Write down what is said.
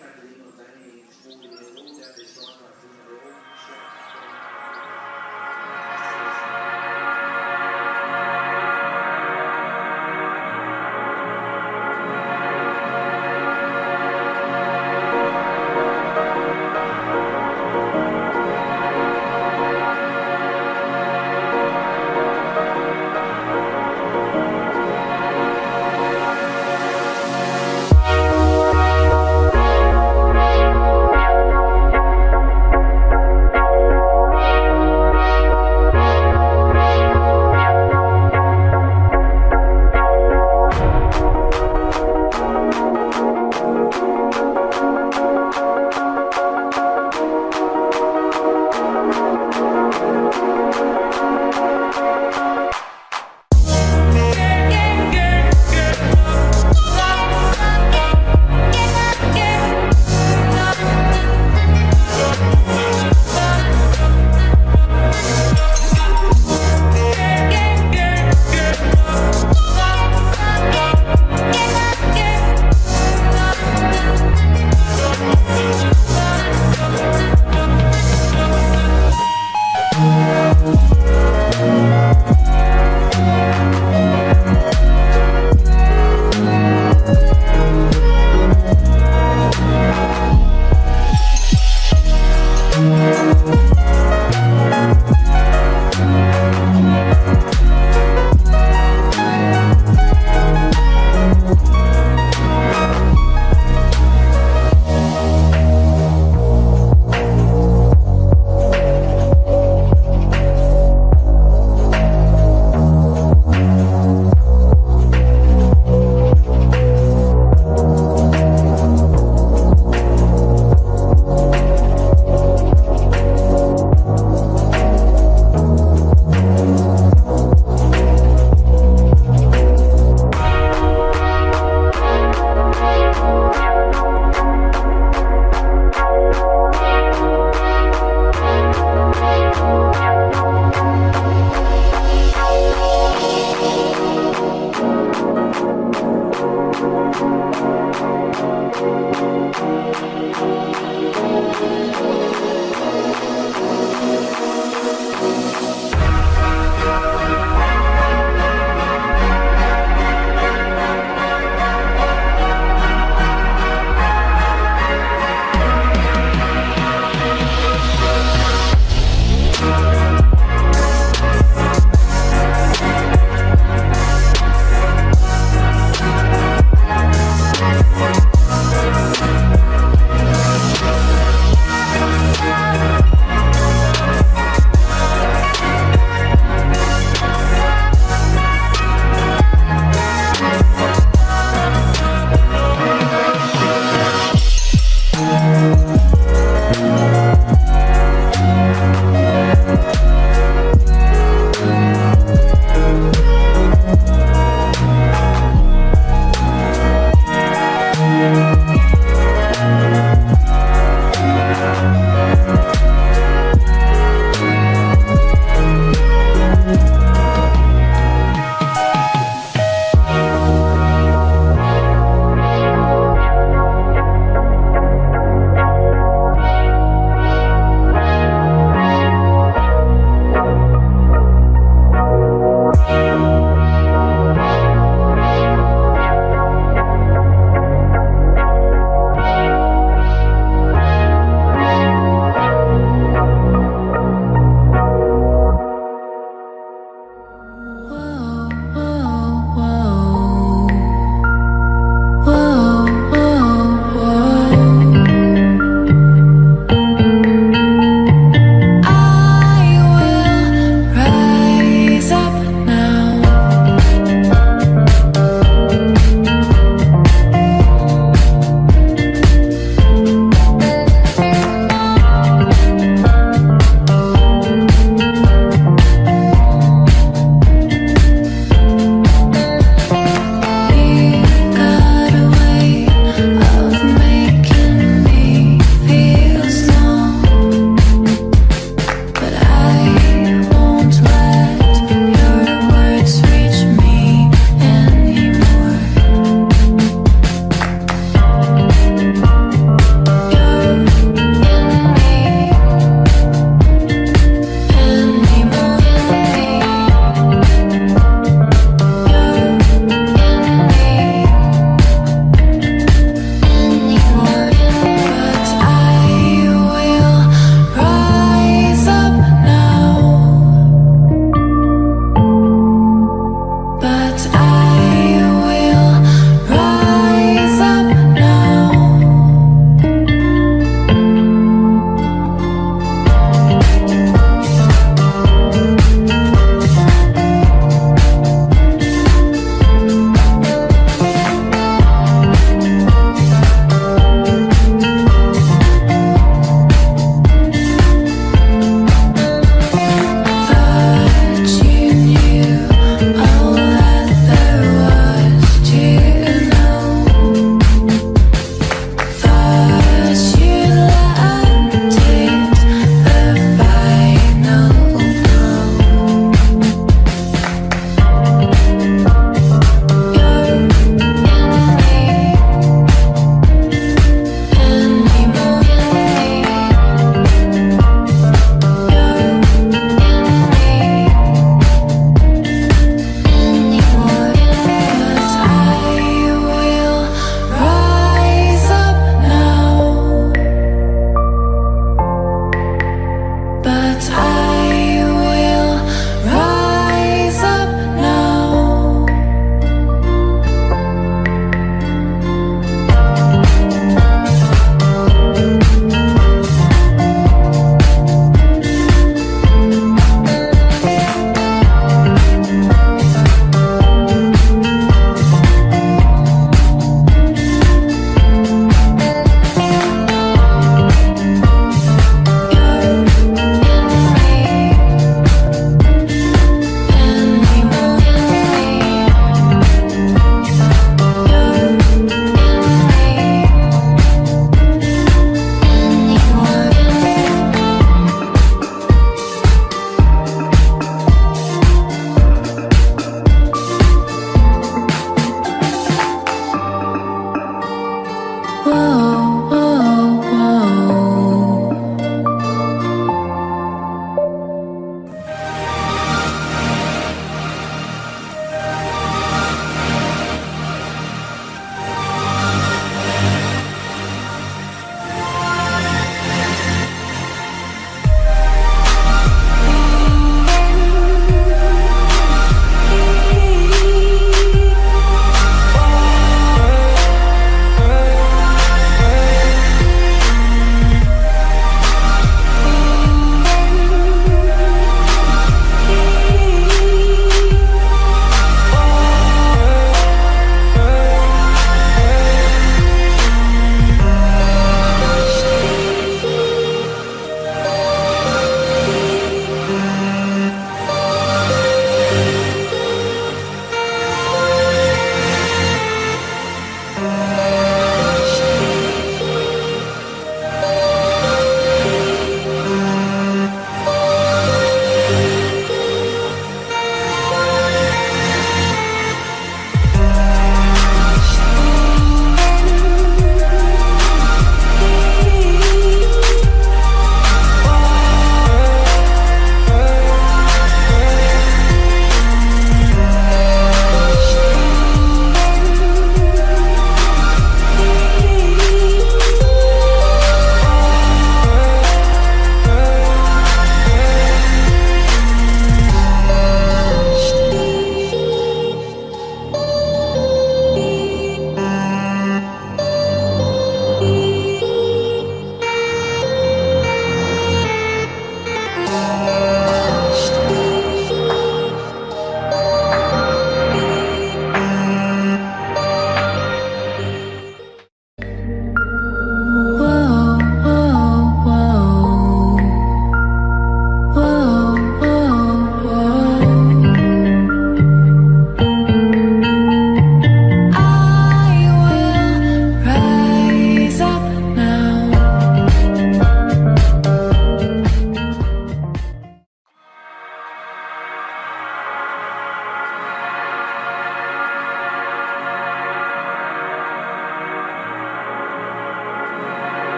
Catherine